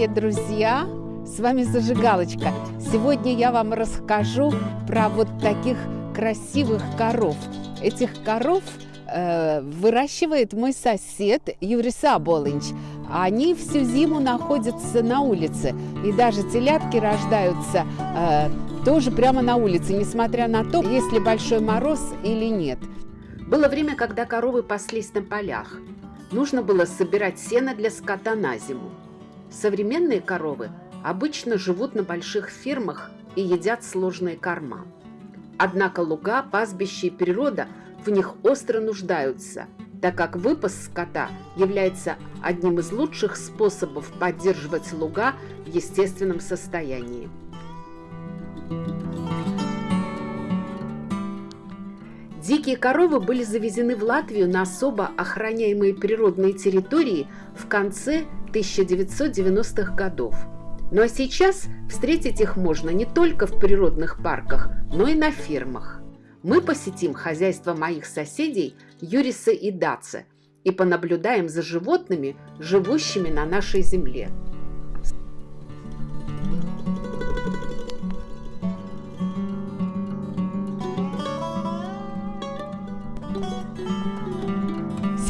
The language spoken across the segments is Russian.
Привет, друзья! С вами Зажигалочка. Сегодня я вам расскажу про вот таких красивых коров. Этих коров э, выращивает мой сосед Юрий Саболынч. Они всю зиму находятся на улице. И даже телятки рождаются э, тоже прямо на улице, несмотря на то, есть ли большой мороз или нет. Было время, когда коровы паслись на полях. Нужно было собирать сено для скота на зиму. Современные коровы обычно живут на больших фермах и едят сложные корма. Однако луга, пастбища и природа в них остро нуждаются, так как выпас скота является одним из лучших способов поддерживать луга в естественном состоянии. Дикие коровы были завезены в Латвию на особо охраняемые природные территории в конце 1990-х годов. Ну а сейчас встретить их можно не только в природных парках, но и на фермах. Мы посетим хозяйство моих соседей Юриса и Даце и понаблюдаем за животными, живущими на нашей земле.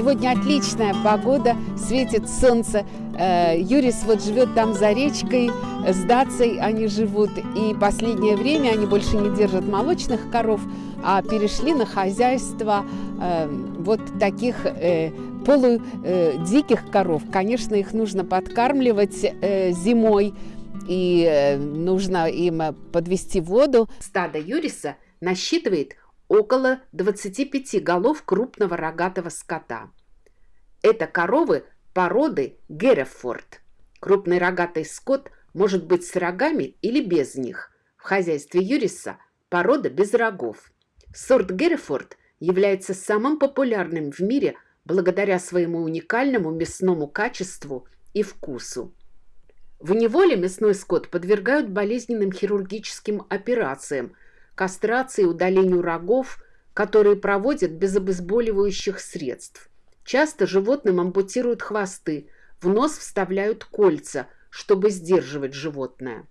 Сегодня отличная погода, светит солнце. Э, Юрис вот живет там за речкой, с Дацей они живут. И последнее время они больше не держат молочных коров, а перешли на хозяйство э, вот таких э, полудиких коров. Конечно, их нужно подкармливать зимой, и нужно им подвести воду. Стадо Юриса насчитывает около 25 голов крупного рогатого скота. Это коровы породы Герефорд. Крупный рогатый скот может быть с рогами или без них. В хозяйстве Юриса порода без рогов. Сорт Герефорд является самым популярным в мире благодаря своему уникальному мясному качеству и вкусу. В неволе мясной скот подвергают болезненным хирургическим операциям – кастрации и удалению рогов, которые проводят без обезболивающих средств. Часто животным ампутируют хвосты, в нос вставляют кольца, чтобы сдерживать животное.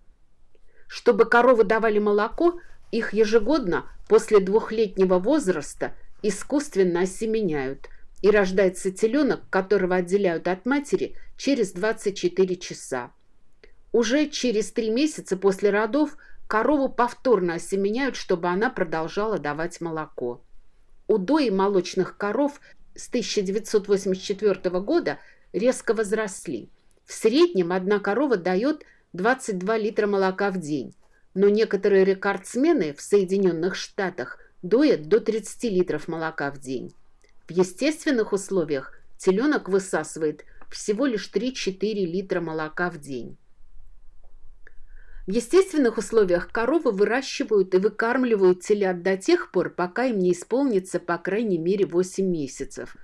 Чтобы коровы давали молоко, их ежегодно после двухлетнего возраста искусственно осеменяют, и рождается теленок, которого отделяют от матери через 24 часа. Уже через три месяца после родов Корову повторно осеменяют, чтобы она продолжала давать молоко. Удои молочных коров с 1984 года резко возросли. В среднем одна корова дает 22 литра молока в день, но некоторые рекордсмены в Соединенных Штатах доят до 30 литров молока в день. В естественных условиях теленок высасывает всего лишь 3-4 литра молока в день. В естественных условиях коровы выращивают и выкармливают телят до тех пор, пока им не исполнится по крайней мере 8 месяцев.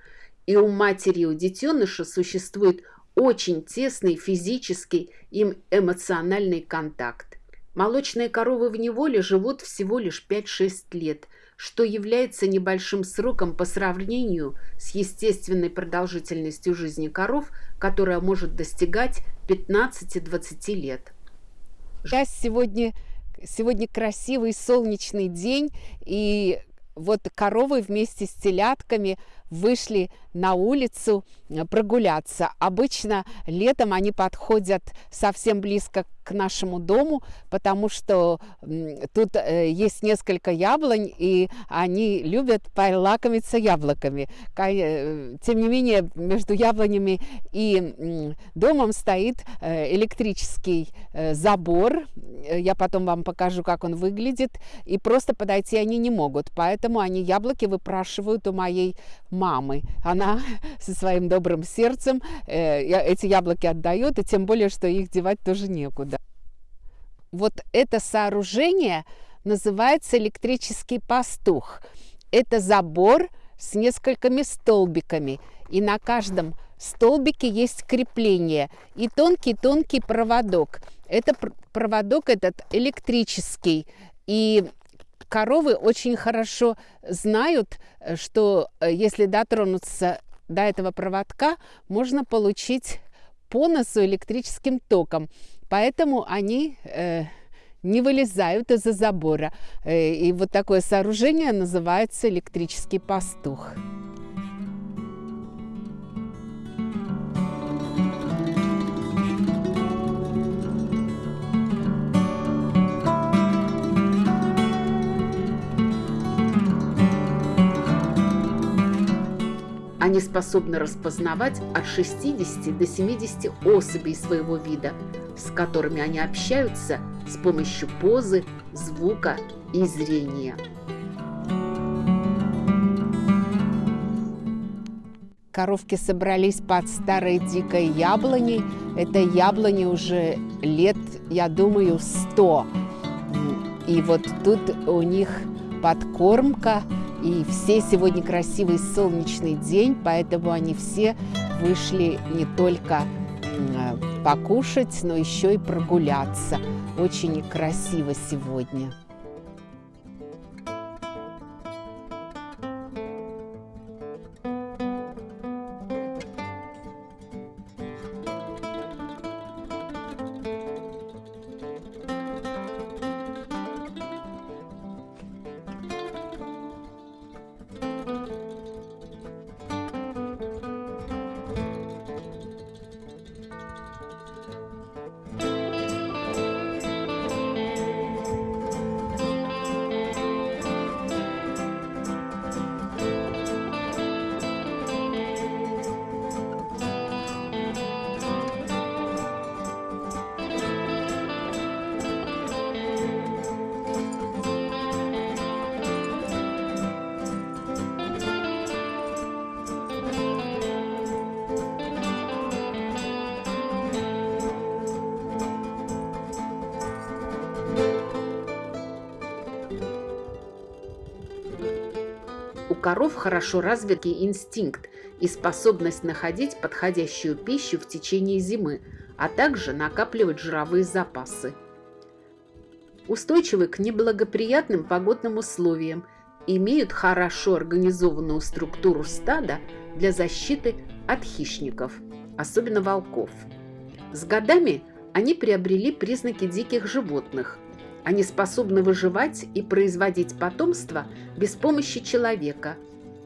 И у матери и у детеныша существует очень тесный физический и эмоциональный контакт. Молочные коровы в неволе живут всего лишь 5-6 лет, что является небольшим сроком по сравнению с естественной продолжительностью жизни коров, которая может достигать 15-20 лет. Сейчас сегодня, сегодня красивый солнечный день, и вот коровы вместе с телятками вышли на улицу прогуляться. Обычно летом они подходят совсем близко к нашему дому, потому что тут э, есть несколько яблонь, и они любят полакомиться яблоками. Э, тем не менее, между яблонями и домом стоит электрический забор. Я потом вам покажу, как он выглядит. И просто подойти они не могут, поэтому они яблоки выпрашивают у моей мамы. Она со своим добрым сердцем э, эти яблоки отдает, и тем более, что их девать тоже некуда. Вот это сооружение называется электрический пастух. Это забор с несколькими столбиками, и на каждом столбике есть крепление и тонкий-тонкий проводок. Это проводок этот электрический, и коровы очень хорошо знают, э, что э, если дотронуться до этого проводка, можно получить по носу электрическим током. Поэтому они э, не вылезают из-за забора. Э, и вот такое сооружение называется электрический пастух. Они способны распознавать от 60 до 70 особей своего вида, с которыми они общаются с помощью позы, звука и зрения. Коровки собрались под старой дикой яблоней. Это яблони уже лет, я думаю, сто. И вот тут у них подкормка – и все сегодня красивый солнечный день, поэтому они все вышли не только покушать, но еще и прогуляться. Очень красиво сегодня. Коров хорошо развитый инстинкт и способность находить подходящую пищу в течение зимы, а также накапливать жировые запасы. Устойчивы к неблагоприятным погодным условиям, имеют хорошо организованную структуру стада для защиты от хищников, особенно волков. С годами они приобрели признаки диких животных – они способны выживать и производить потомство без помощи человека.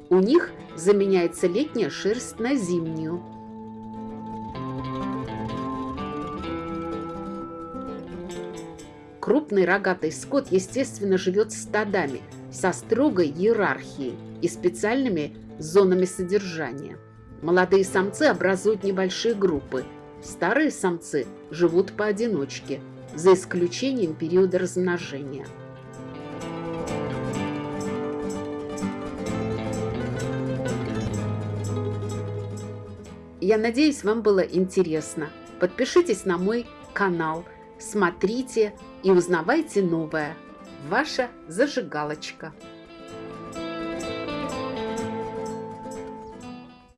У них заменяется летняя шерсть на зимнюю. Крупный рогатый скот, естественно, живет стадами со строгой иерархией и специальными зонами содержания. Молодые самцы образуют небольшие группы. Старые самцы живут поодиночке – за исключением периода размножения. Я надеюсь, вам было интересно. Подпишитесь на мой канал, смотрите и узнавайте новое. Ваша зажигалочка.